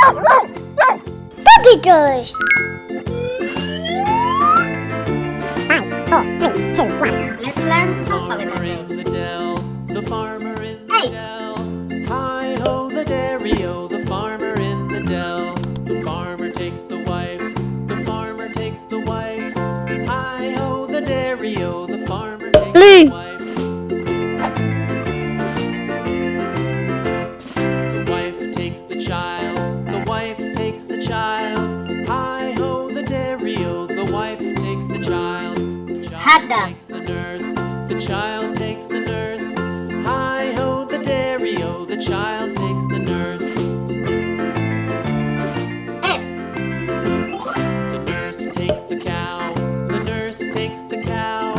Puppy toys. Let's learn alphabet farmer in the dell, the farmer in the Eight. dell. Hi ho the dairy-o, the farmer in the dell. The farmer takes the wife, the farmer takes the wife. The child Hot dog. takes the nurse, the child takes the nurse. Hi ho the dairy-o, the child takes the nurse. S. The nurse takes the cow, the nurse takes the cow.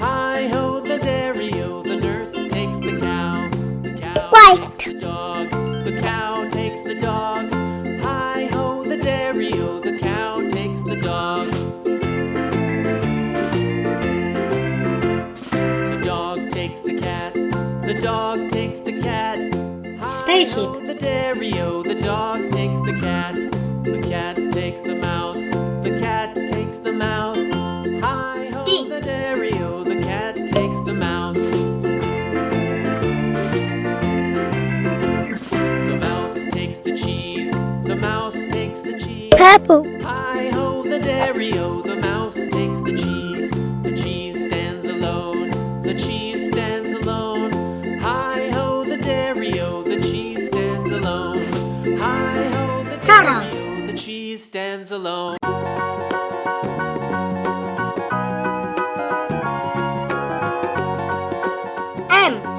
Hi ho the dairy-o, the nurse takes the cow. The cow White. takes the dog, the cow the dog takes the cat. Spaceship. The dairy-o, the dog takes the cat. The cat takes the mouse, the cat takes the mouse. Hi ho, D. the dairy-o, the cat takes the mouse. The mouse takes the cheese, the mouse takes the cheese. Purple. Hi ho, the dairy-o, dairy-o, the cheese stands alone. Hi ho, the the cheese stands alone. M.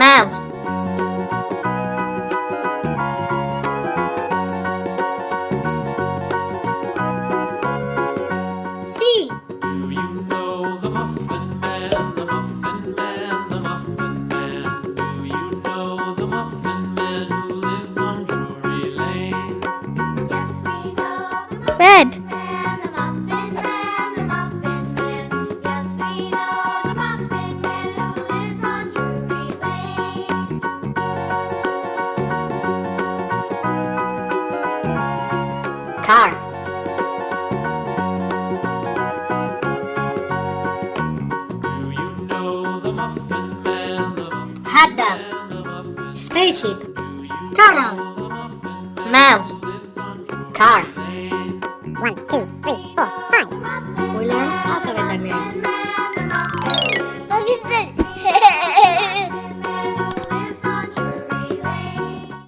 Mouse. Car. Do you know the Muffin Man, the Hot dog. Man, the Muffin Spaceship. Turtle. know the Muffin Man Mouse. who lives on Drury Car.